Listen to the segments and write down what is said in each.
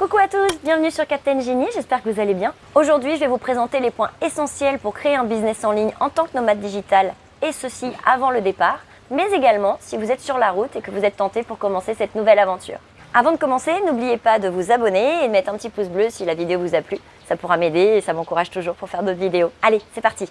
Coucou à tous, bienvenue sur Captain Genie, j'espère que vous allez bien. Aujourd'hui, je vais vous présenter les points essentiels pour créer un business en ligne en tant que nomade digital et ceci avant le départ, mais également si vous êtes sur la route et que vous êtes tenté pour commencer cette nouvelle aventure. Avant de commencer, n'oubliez pas de vous abonner et de mettre un petit pouce bleu si la vidéo vous a plu. Ça pourra m'aider et ça m'encourage toujours pour faire d'autres vidéos. Allez, c'est parti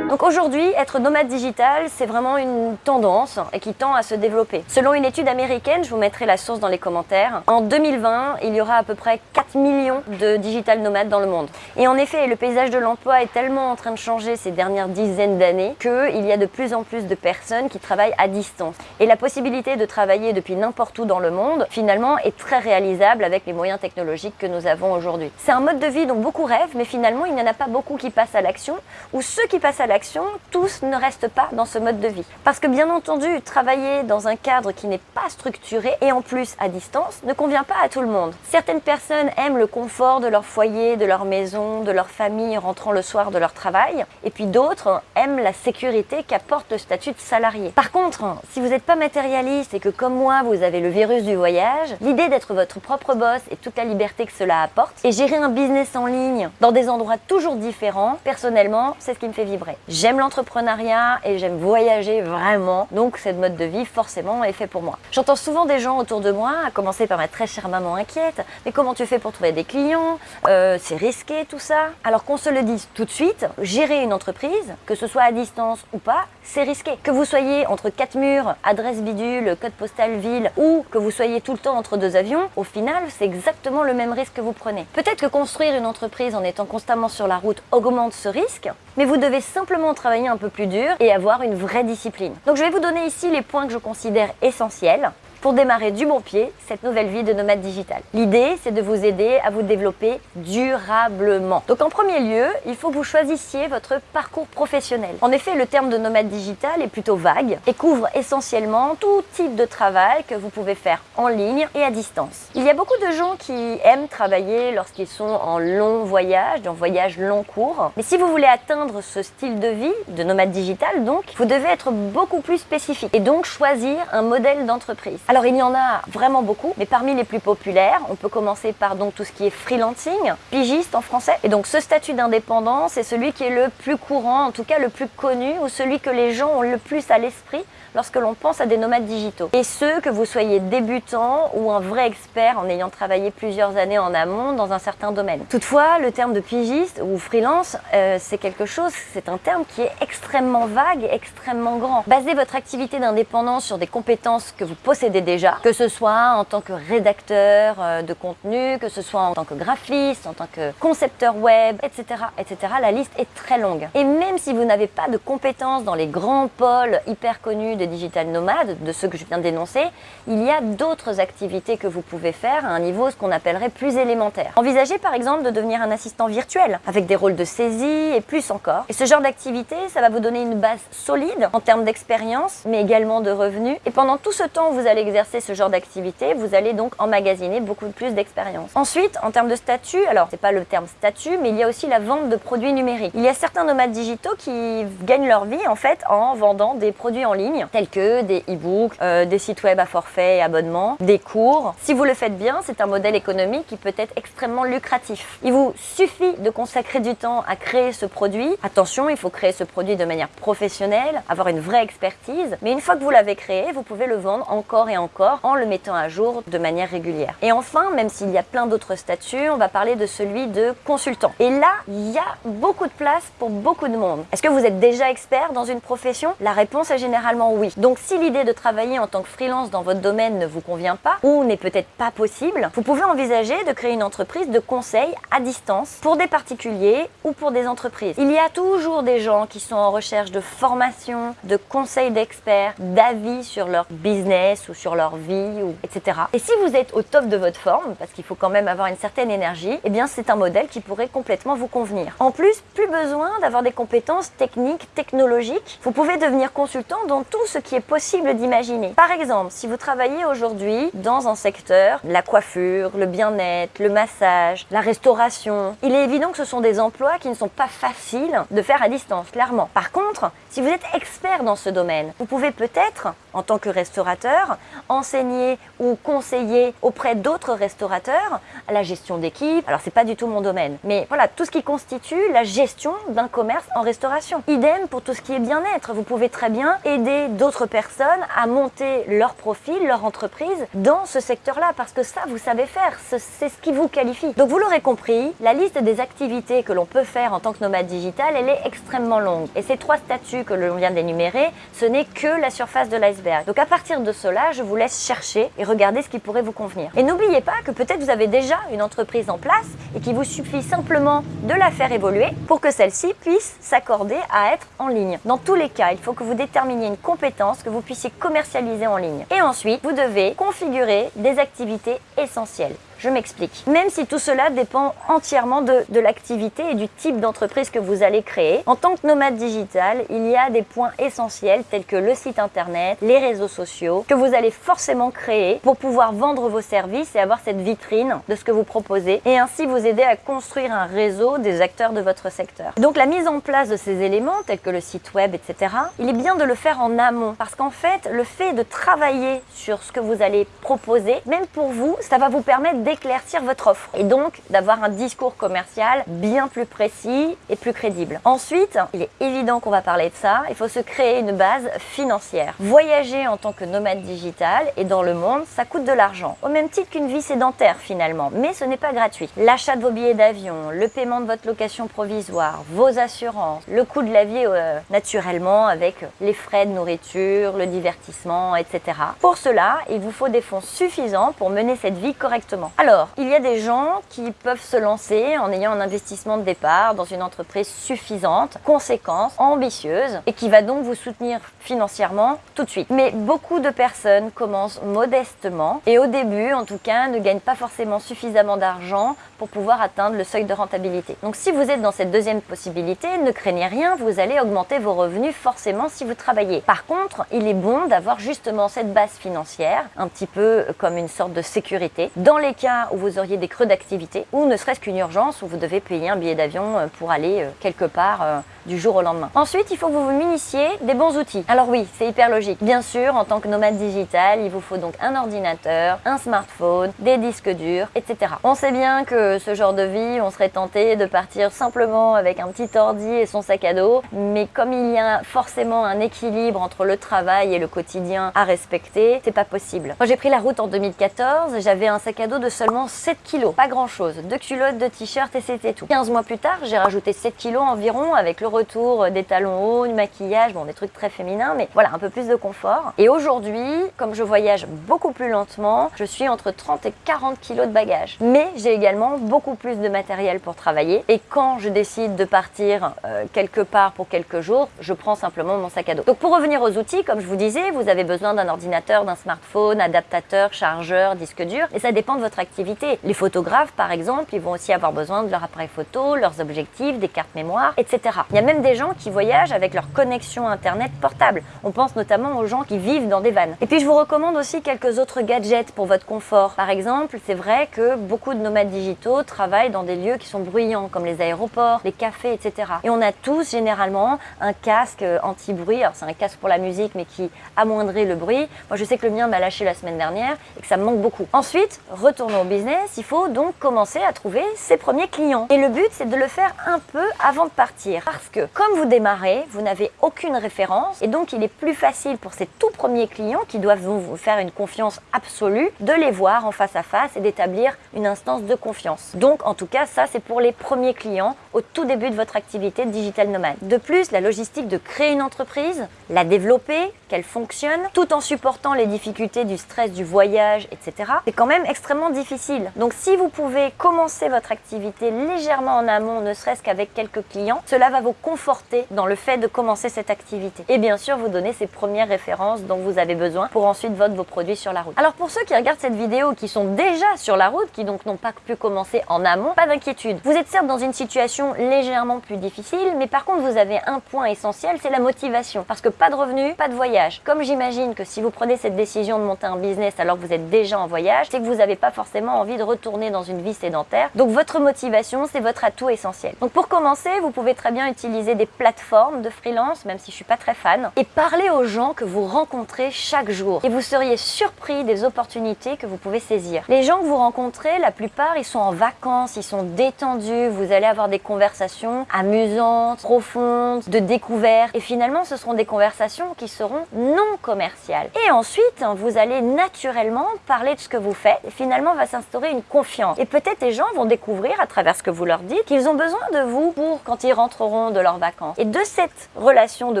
aujourd'hui, être nomade digital, c'est vraiment une tendance et qui tend à se développer. Selon une étude américaine, je vous mettrai la source dans les commentaires, en 2020, il y aura à peu près 4 millions de digital nomades dans le monde. Et en effet, le paysage de l'emploi est tellement en train de changer ces dernières dizaines d'années qu'il y a de plus en plus de personnes qui travaillent à distance. Et la possibilité de travailler depuis n'importe où dans le monde, finalement, est très réalisable avec les moyens technologiques que nous avons aujourd'hui. C'est un mode de vie dont beaucoup rêvent, mais finalement, il n'y en a pas beaucoup qui passent à l'action, ou ceux qui passent à l'action tous ne restent pas dans ce mode de vie. Parce que bien entendu, travailler dans un cadre qui n'est pas structuré et en plus à distance ne convient pas à tout le monde. Certaines personnes aiment le confort de leur foyer, de leur maison, de leur famille rentrant le soir de leur travail et puis d'autres aiment la sécurité qu'apporte le statut de salarié. Par contre, si vous n'êtes pas matérialiste et que comme moi vous avez le virus du voyage, l'idée d'être votre propre boss et toute la liberté que cela apporte et gérer un business en ligne dans des endroits toujours différents, personnellement, c'est ce qui me fait vibrer. J'aime l'entrepreneuriat et j'aime voyager vraiment, donc cette mode de vie forcément est fait pour moi. J'entends souvent des gens autour de moi, à commencer par ma très chère maman inquiète, mais comment tu fais pour trouver des clients? Euh, C'est risqué tout ça? Alors qu'on se le dise tout de suite, gérer une entreprise, que ce soit à distance ou pas, c'est risqué. Que vous soyez entre quatre murs, adresse bidule, code postal ville, ou que vous soyez tout le temps entre deux avions, au final, c'est exactement le même risque que vous prenez. Peut-être que construire une entreprise en étant constamment sur la route augmente ce risque, mais vous devez simplement travailler un peu plus dur et avoir une vraie discipline. Donc je vais vous donner ici les points que je considère essentiels pour démarrer du bon pied cette nouvelle vie de nomade digital. L'idée, c'est de vous aider à vous développer durablement. Donc en premier lieu, il faut que vous choisissiez votre parcours professionnel. En effet, le terme de nomade digital est plutôt vague et couvre essentiellement tout type de travail que vous pouvez faire en ligne et à distance. Il y a beaucoup de gens qui aiment travailler lorsqu'ils sont en long voyage, en voyage long cours. Mais si vous voulez atteindre ce style de vie de nomade digital, donc, vous devez être beaucoup plus spécifique et donc choisir un modèle d'entreprise. Alors il y en a vraiment beaucoup, mais parmi les plus populaires, on peut commencer par donc tout ce qui est freelancing, pigiste en français. Et donc ce statut d'indépendant, c'est celui qui est le plus courant, en tout cas le plus connu, ou celui que les gens ont le plus à l'esprit lorsque l'on pense à des nomades digitaux. Et ce, que vous soyez débutant ou un vrai expert en ayant travaillé plusieurs années en amont dans un certain domaine. Toutefois, le terme de pigiste ou freelance, euh, c'est quelque chose, c'est un terme qui est extrêmement vague et extrêmement grand. Basez votre activité d'indépendance sur des compétences que vous possédez déjà, que ce soit en tant que rédacteur euh, de contenu, que ce soit en tant que graphiste, en tant que concepteur web, etc., etc. La liste est très longue. Et même si vous n'avez pas de compétences dans les grands pôles hyper connus de digital nomade, de ceux que je viens d'énoncer, il y a d'autres activités que vous pouvez faire à un niveau ce qu'on appellerait plus élémentaire. Envisagez par exemple de devenir un assistant virtuel avec des rôles de saisie et plus encore. Et ce genre d'activité, ça va vous donner une base solide en termes d'expérience, mais également de revenus. Et pendant tout ce temps vous allez exercer ce genre d'activité, vous allez donc emmagasiner beaucoup plus d'expérience. Ensuite, en termes de statut, alors c'est pas le terme statut, mais il y a aussi la vente de produits numériques. Il y a certains nomades digitaux qui gagnent leur vie en fait en vendant des produits en ligne tels que des e-books, euh, des sites web à forfait et abonnement, des cours. Si vous le faites bien, c'est un modèle économique qui peut être extrêmement lucratif. Il vous suffit de consacrer du temps à créer ce produit. Attention, il faut créer ce produit de manière professionnelle, avoir une vraie expertise, mais une fois que vous l'avez créé, vous pouvez le vendre encore et encore en le mettant à jour de manière régulière. Et enfin, même s'il y a plein d'autres statuts, on va parler de celui de consultant. Et là, il y a beaucoup de place pour beaucoup de monde. Est-ce que vous êtes déjà expert dans une profession? La réponse est généralement oui. Donc si l'idée de travailler en tant que freelance dans votre domaine ne vous convient pas ou n'est peut-être pas possible, vous pouvez envisager de créer une entreprise de conseil à distance pour des particuliers ou pour des entreprises. Il y a toujours des gens qui sont en recherche de formation, de conseils d'experts, d'avis sur leur business ou sur leur vie, ou etc. Et si vous êtes au top de votre forme, parce qu'il faut quand même avoir une certaine énergie, eh bien c'est un modèle qui pourrait complètement vous convenir. En plus, plus besoin d'avoir des compétences techniques, technologiques. Vous pouvez devenir consultant dans tout ce qui est possible d'imaginer. Par exemple, si vous travaillez aujourd'hui dans un secteur, la coiffure, le bien-être, le massage, la restauration, il est évident que ce sont des emplois qui ne sont pas faciles de faire à distance, clairement. Par contre, si vous êtes expert dans ce domaine, vous pouvez peut-être en tant que restaurateur, enseigner ou conseiller auprès d'autres restaurateurs la gestion d'équipe. Alors c'est pas du tout mon domaine, mais voilà, tout ce qui constitue la gestion d'un commerce en restauration. Idem pour tout ce qui est bien-être. Vous pouvez très bien aider d'autres personnes à monter leur profil, leur entreprise dans ce secteur-là parce que ça, vous savez faire, c'est ce qui vous qualifie. Donc vous l'aurez compris, la liste des activités que l'on peut faire en tant que nomade digital, elle est extrêmement longue. Et ces trois statuts que l'on vient d'énumérer, ce n'est que la surface de l'iceberg. Donc à partir de cela, je vous laisse chercher et regarder ce qui pourrait vous convenir. Et n'oubliez pas que peut-être vous avez déjà une entreprise en place et qu'il vous suffit simplement de la faire évoluer pour que celle-ci puisse s'accorder à être en ligne. Dans tous les cas, il faut que vous déterminiez une compétence que vous puissiez commercialiser en ligne. Et ensuite, vous devez configurer des activités essentielles. Je m'explique. Même si tout cela dépend entièrement de, de l'activité et du type d'entreprise que vous allez créer, en tant que nomade digital, il y a des points essentiels tels que le site internet, les réseaux sociaux, que vous allez forcément créer pour pouvoir vendre vos services et avoir cette vitrine de ce que vous proposez et ainsi vous aider à construire un réseau des acteurs de votre secteur. Donc la mise en place de ces éléments tels que le site web, etc., il est bien de le faire en amont parce qu'en fait, le fait de travailler sur ce que vous allez proposer, même pour vous, ça va vous permettre d'éclaircir votre offre et donc d'avoir un discours commercial bien plus précis et plus crédible. Ensuite, il est évident qu'on va parler de ça, il faut se créer une base financière. Voyager en tant que nomade digital et dans le monde, ça coûte de l'argent, au même titre qu'une vie sédentaire finalement, mais ce n'est pas gratuit. L'achat de vos billets d'avion, le paiement de votre location provisoire, vos assurances, le coût de la vie euh, naturellement avec les frais de nourriture, le divertissement, etc. Pour cela, il vous faut des fonds suffisants pour mener cette vie correctement. Alors, il y a des gens qui peuvent se lancer en ayant un investissement de départ dans une entreprise suffisante, conséquente, ambitieuse et qui va donc vous soutenir financièrement tout de suite. Mais beaucoup de personnes commencent modestement et au début, en tout cas, ne gagnent pas forcément suffisamment d'argent pour pouvoir atteindre le seuil de rentabilité. Donc si vous êtes dans cette deuxième possibilité, ne craignez rien, vous allez augmenter vos revenus forcément si vous travaillez. Par contre, il est bon d'avoir justement cette base financière, un petit peu comme une sorte de sécurité, dans les où vous auriez des creux d'activité ou ne serait-ce qu'une urgence où vous devez payer un billet d'avion euh, pour aller euh, quelque part euh, du jour au lendemain. Ensuite, il faut que vous vous munissiez des bons outils. Alors oui, c'est hyper logique. Bien sûr, en tant que nomade digital, il vous faut donc un ordinateur, un smartphone, des disques durs, etc. On sait bien que ce genre de vie, on serait tenté de partir simplement avec un petit ordi et son sac à dos, mais comme il y a forcément un équilibre entre le travail et le quotidien à respecter, c'est pas possible. Moi, j'ai pris la route en 2014, j'avais un sac à dos de seulement 7 kilos, pas grand chose, deux culottes, deux t-shirts et c'était tout. 15 mois plus tard, j'ai rajouté 7 kilos environ avec le retour des talons hauts, du maquillage, bon des trucs très féminins, mais voilà, un peu plus de confort. Et aujourd'hui, comme je voyage beaucoup plus lentement, je suis entre 30 et 40 kilos de bagages. Mais j'ai également beaucoup plus de matériel pour travailler. Et quand je décide de partir euh, quelque part pour quelques jours, je prends simplement mon sac à dos. Donc pour revenir aux outils, comme je vous disais, vous avez besoin d'un ordinateur, d'un smartphone, adaptateur, chargeur, disque dur, et ça dépend de votre activité. Les photographes, par exemple, ils vont aussi avoir besoin de leur appareil photo, leurs objectifs, des cartes mémoire, etc. Il y a même des gens qui voyagent avec leur connexion internet portable. On pense notamment aux gens qui vivent dans des vannes. Et puis je vous recommande aussi quelques autres gadgets pour votre confort. Par exemple, c'est vrai que beaucoup de nomades digitaux travaillent dans des lieux qui sont bruyants, comme les aéroports, les cafés, etc. Et on a tous généralement un casque anti-bruit. Alors c'est un casque pour la musique, mais qui amoindrait le bruit. Moi je sais que le mien m'a lâché la semaine dernière et que ça me manque beaucoup. Ensuite, retournons au business, il faut donc commencer à trouver ses premiers clients. Et le but, c'est de le faire un peu avant de partir. Que comme vous démarrez, vous n'avez aucune référence et donc il est plus facile pour ces tout premiers clients qui doivent vous faire une confiance absolue de les voir en face à face et d'établir une instance de confiance. Donc en tout cas, ça c'est pour les premiers clients au tout début de votre activité de digital nomade. De plus, la logistique de créer une entreprise, la développer, qu'elle fonctionne, tout en supportant les difficultés du stress du voyage, etc. C'est quand même extrêmement difficile. Donc si vous pouvez commencer votre activité légèrement en amont, ne serait-ce qu'avec quelques clients, cela va vous conforter dans le fait de commencer cette activité. Et bien sûr, vous donner ces premières références dont vous avez besoin pour ensuite vendre vos produits sur la route. Alors pour ceux qui regardent cette vidéo, qui sont déjà sur la route, qui donc n'ont pas pu commencer en amont, pas d'inquiétude. Vous êtes certes dans une situation légèrement plus difficile, mais par contre vous avez un point essentiel, c'est la motivation. Parce que pas de revenus, pas de voyage Comme j'imagine que si vous prenez cette décision de monter un business alors que vous êtes déjà en voyage, c'est que vous n'avez pas forcément envie de retourner dans une vie sédentaire. Donc votre motivation, c'est votre atout essentiel. Donc pour commencer, vous pouvez très bien utiliser des plateformes de freelance, même si je suis pas très fan, et parler aux gens que vous rencontrez chaque jour. Et vous seriez surpris des opportunités que vous pouvez saisir. Les gens que vous rencontrez, la plupart, ils sont en vacances, ils sont détendus, vous allez avoir des conversations amusantes, profondes, de découverte. Et finalement, ce seront des conversations qui seront non commerciales. Et ensuite, vous allez naturellement parler de ce que vous faites. Et finalement, va s'instaurer une confiance. Et peut-être les gens vont découvrir à travers ce que vous leur dites qu'ils ont besoin de vous pour quand ils rentreront de leurs vacances. Et de cette relation de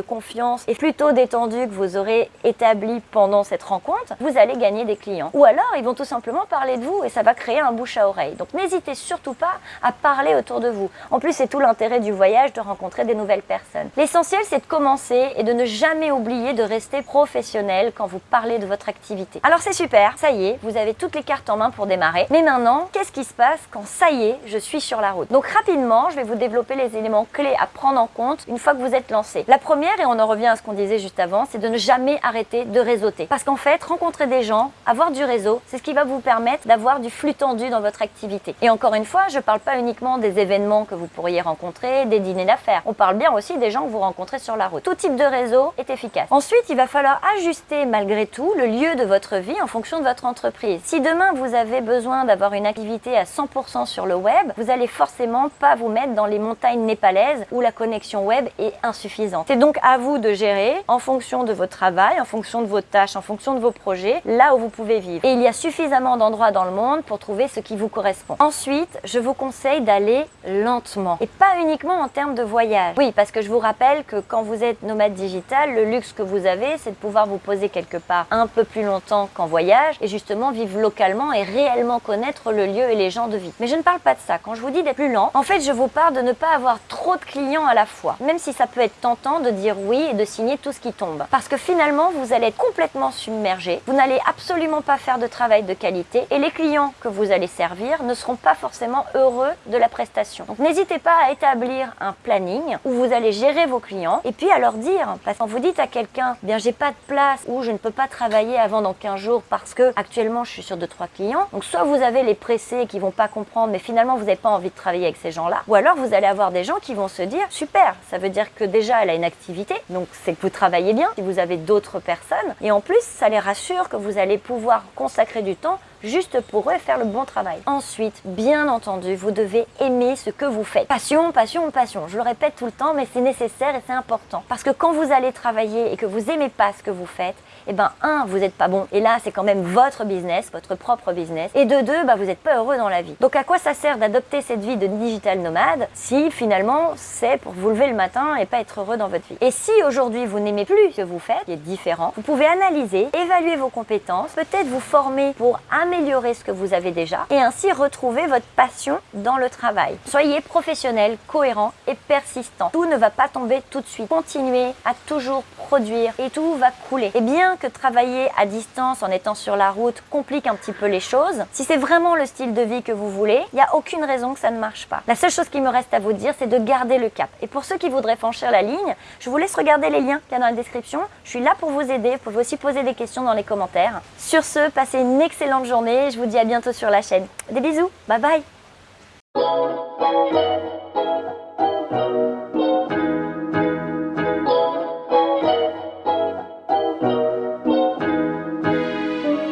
confiance et plutôt détendue que vous aurez établie pendant cette rencontre, vous allez gagner des clients. Ou alors, ils vont tout simplement parler de vous et ça va créer un bouche à oreille. Donc n'hésitez surtout pas à parler autour de vous. En plus, c'est tout l'intérêt du voyage de rencontrer des nouvelles personnes. L'essentiel, c'est de commencer et de ne jamais oublier de professionnel quand vous parlez de votre activité. Alors c'est super, ça y est, vous avez toutes les cartes en main pour démarrer. Mais maintenant, qu'est-ce qui se passe quand ça y est, je suis sur la route? Donc rapidement, je vais vous développer les éléments clés à prendre en compte une fois que vous êtes lancé. La première, et on en revient à ce qu'on disait juste avant, c'est de ne jamais arrêter de réseauter. Parce qu'en fait, rencontrer des gens, avoir du réseau, c'est ce qui va vous permettre d'avoir du flux tendu dans votre activité. Et encore une fois, je parle pas uniquement des événements que vous pourriez rencontrer, des dîners d'affaires. On parle bien aussi des gens que vous rencontrez sur la route. Tout type de réseau est efficace. Ensuite, il va falloir ajuster malgré tout le lieu de votre vie en fonction de votre entreprise. Si demain vous avez besoin d'avoir une activité à 100% sur le web, vous allez forcément pas vous mettre dans les montagnes népalaises où la connexion web est insuffisante. C'est donc à vous de gérer en fonction de votre travail, en fonction de vos tâches, en fonction de vos projets, là où vous pouvez vivre. Et il y a suffisamment d'endroits dans le monde pour trouver ce qui vous correspond. Ensuite, je vous conseille d'aller lentement et pas uniquement en termes de voyage. Oui, parce que je vous rappelle que quand vous êtes nomade digital, le luxe que vous avez, c'est de pouvoir vous poser quelque part un peu plus longtemps qu'en voyage et justement vivre localement et réellement connaître le lieu et les gens de vie. Mais je ne parle pas de ça. Quand je vous dis d'être plus lent, en fait, je vous parle de ne pas avoir trop de clients à la fois. Même si ça peut être tentant de dire oui et de signer tout ce qui tombe. Parce que finalement, vous allez être complètement submergé. Vous n'allez absolument pas faire de travail de qualité et les clients que vous allez servir ne seront pas forcément heureux de la prestation. Donc n'hésitez pas à établir un planning où vous allez gérer vos clients et puis à leur dire, parce que quand vous dites à quelqu'un, j'ai pas de place ou je ne peux pas travailler avant dans 15 jours parce que actuellement je suis sur 2-3 clients, donc soit vous avez les pressés qui vont pas comprendre mais finalement vous n'avez pas envie de travailler avec ces gens-là, ou alors vous allez avoir des gens qui vont se dire, super, ça veut dire que déjà elle a une activité, donc c'est que vous travaillez bien si vous avez d'autres personnes, et en plus ça les rassure que vous allez pouvoir consacrer du temps juste pour eux faire le bon travail. Ensuite, bien entendu, vous devez aimer ce que vous faites. Passion, passion, passion. Je le répète tout le temps, mais c'est nécessaire et c'est important. Parce que quand vous allez travailler et que vous aimez pas ce que vous faites, eh ben un, vous n'êtes pas bon. Et là, c'est quand même votre business, votre propre business. Et de deux, bah, vous n'êtes pas heureux dans la vie. Donc à quoi ça sert d'adopter cette vie de digital nomade si finalement c'est pour vous lever le matin et pas être heureux dans votre vie? Et si aujourd'hui vous n'aimez plus ce que vous faites, qui est différent, vous pouvez analyser, évaluer vos compétences, peut-être vous former pour améliorer ce que vous avez déjà et ainsi retrouver votre passion dans le travail. Soyez professionnel, cohérent et persistant. Tout ne va pas tomber tout de suite. Continuez à toujours produire et tout va couler. Et bien que travailler à distance en étant sur la route complique un petit peu les choses, si c'est vraiment le style de vie que vous voulez, il n'y a aucune raison que ça ne marche pas. La seule chose qui me reste à vous dire, c'est de garder le cap. Et pour ceux qui voudraient franchir la ligne, je vous laisse regarder les liens qu'il y a dans la description. Je suis là pour vous aider. Vous pouvez aussi poser des questions dans les commentaires. Sur ce, passez une excellente journée. Je vous dis à bientôt sur la chaîne. Des bisous. Bye bye.